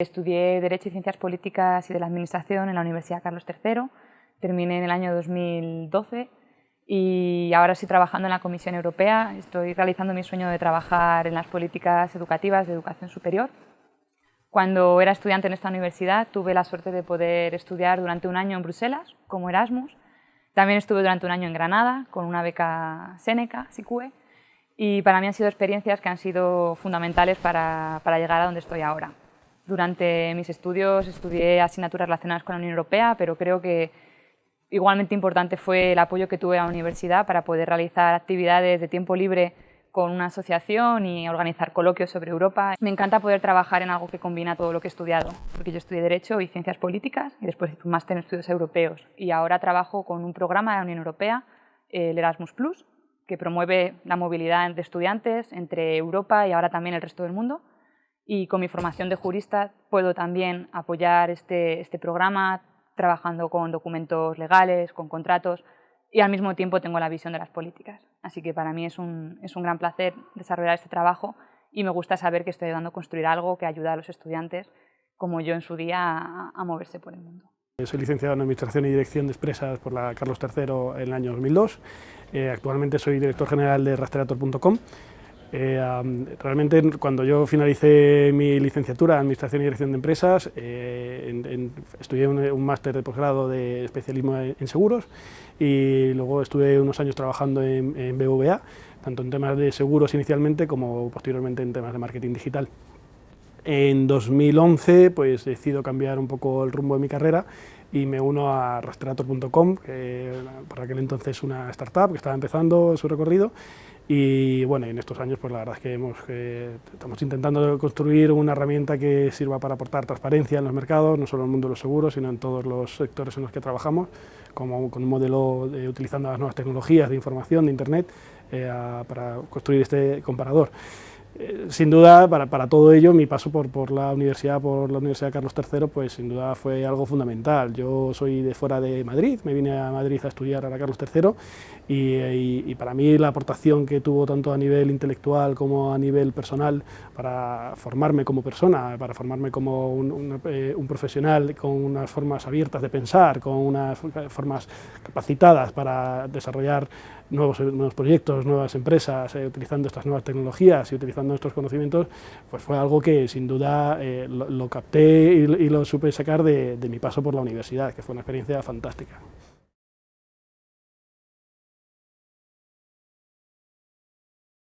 Estudié Derecho y Ciencias Políticas y de la Administración en la Universidad Carlos III, terminé en el año 2012 y ahora estoy trabajando en la Comisión Europea, estoy realizando mi sueño de trabajar en las políticas educativas de educación superior. Cuando era estudiante en esta universidad tuve la suerte de poder estudiar durante un año en Bruselas como Erasmus, también estuve durante un año en Granada con una beca Seneca, SICUE, y para mí han sido experiencias que han sido fundamentales para, para llegar a donde estoy ahora. Durante mis estudios estudié asignaturas relacionadas con la Unión Europea, pero creo que igualmente importante fue el apoyo que tuve a la universidad para poder realizar actividades de tiempo libre con una asociación y organizar coloquios sobre Europa. Me encanta poder trabajar en algo que combina todo lo que he estudiado, porque yo estudié Derecho y Ciencias Políticas y después hice un máster en Estudios Europeos y ahora trabajo con un programa de la Unión Europea, el Erasmus+, que promueve la movilidad de estudiantes entre Europa y ahora también el resto del mundo y con mi formación de jurista puedo también apoyar este, este programa trabajando con documentos legales, con contratos y al mismo tiempo tengo la visión de las políticas. Así que para mí es un, es un gran placer desarrollar este trabajo y me gusta saber que estoy ayudando a construir algo que ayuda a los estudiantes, como yo en su día, a, a moverse por el mundo. Soy licenciado en Administración y Dirección de Empresas por la Carlos III en el año 2002. Eh, actualmente soy director general de Rastreator.com eh, realmente cuando yo finalicé mi licenciatura en Administración y Dirección de Empresas, eh, estudié un, máster de posgrado de especialismo en, seguros y luego estuve unos años trabajando en, en, BVA, tanto en temas de seguros inicialmente como posteriormente en temas de marketing digital. En 2011 pues decido cambiar un poco el rumbo de mi carrera y me uno a Rastreator.com, que por aquel entonces una startup que estaba empezando su recorrido y bueno, en estos años pues la verdad es que hemos, estamos intentando construir una herramienta que sirva para aportar transparencia en los mercados, no solo en el mundo de los seguros, sino en todos los sectores en los que trabajamos, como con un modelo de, utilizando las nuevas tecnologías de información, de Internet, eh, para construir este comparador. Eh, sin duda, para, para, todo ello, mi paso por, por, la universidad, por la Universidad Carlos III, pues sin duda fue algo fundamental. Yo soy de fuera de Madrid, me vine a Madrid a estudiar a la Carlos III y, para mí la aportación que tuvo tanto a nivel intelectual como a nivel personal para formarme como persona, para formarme como un, eh, profesional con unas formas abiertas de pensar, con unas formas capacitadas para desarrollar nuevos, nuevos proyectos, nuevas empresas, eh, utilizando estas nuevas tecnologías y utilizando estos conocimientos, pues fue algo que sin duda eh, lo, capté y, lo supe sacar de mi paso por la universidad, que fue una experiencia fantástica.